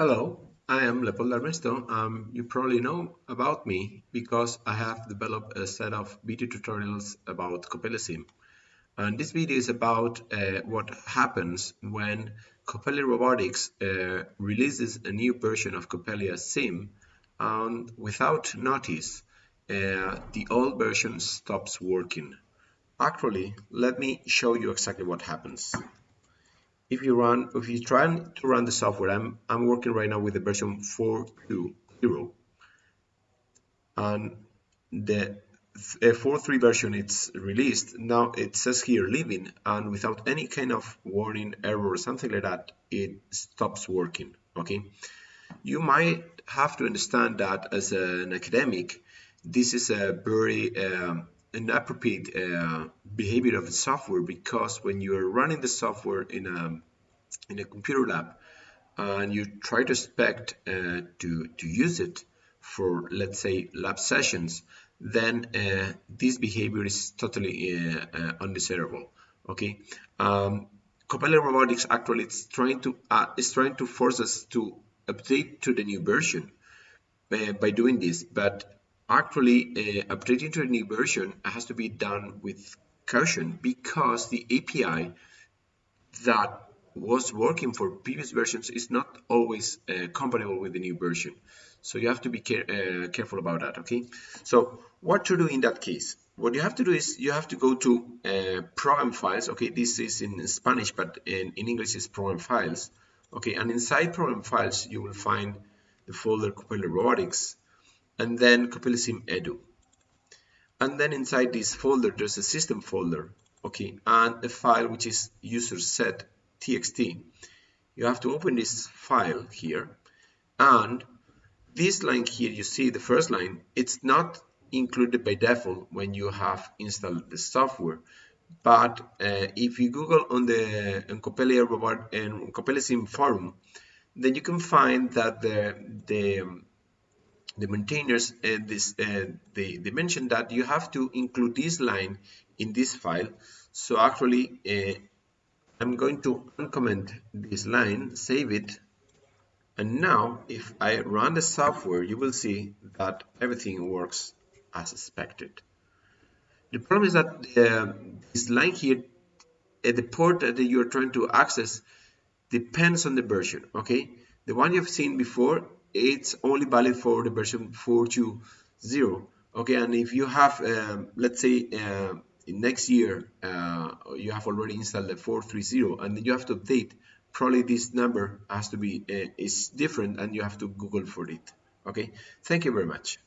Hello, I am Leopoldo Ernesto. Um, you probably know about me because I have developed a set of video tutorials about Coppelia And this video is about uh, what happens when Coppelia Robotics uh, releases a new version of Coppelia Sim and without notice uh, the old version stops working. Actually, let me show you exactly what happens if you run if you try to run the software I'm, I'm working right now with the version 4.2.0 and the 4.3 uh, version it's released. Now it says here living and without any kind of warning error or something like that it stops working okay? You might have to understand that as an academic this is a very um, inappropriate uh, behavior of the software because when you are running the software in a in a computer lab and you try to expect uh, to to use it for let's say lab sessions then uh, this behavior is totally uh, uh undesirable okay? Um, Coppelia Robotics actually is trying to uh, is trying to force us to update to the new version uh, by doing this but actually uh, updating to a new version has to be done with caution because the API that was working for previous versions is not always uh, compatible with the new version. So you have to be care uh, careful about that okay? So what to do in that case? What you have to do is you have to go to uh, program files okay? This is in Spanish but in, in English is program files okay? And inside program files you will find the folder Coppelia Robotics and then Sim Edu. And then inside this folder, there's a system folder, okay, and a file which is user set txt. You have to open this file here, and this line here, you see the first line, it's not included by default when you have installed the software. But uh, if you Google on the on Coppelia Robot and Coppelia Sim forum, then you can find that the the the maintainers uh, this uh, they, they mentioned that you have to include this line in this file. So actually uh, I'm going to uncomment this line save it. And now if I run the software you will see that everything works as expected. The problem is that uh, this line here at the port that you're trying to access depends on the version okay? The one you've seen before it's only valid for the version 4.2.0 okay and if you have um, let's say uh, next year uh, you have already installed the 4.3.0 and you have to update probably this number has to be uh, is different and you have to google for it. Okay? Thank you very much